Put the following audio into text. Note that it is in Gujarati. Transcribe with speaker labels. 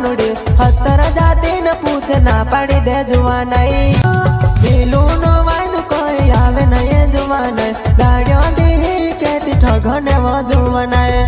Speaker 1: કાનુડી હતર જાતે ને પૂછે ના પાડી દે જુવા નહીં પેલું નો વાયદું કોઈ આવે નહીં જુવા નહીં ગાડીઓ દી કેતી ઠગને વજુવા નહીં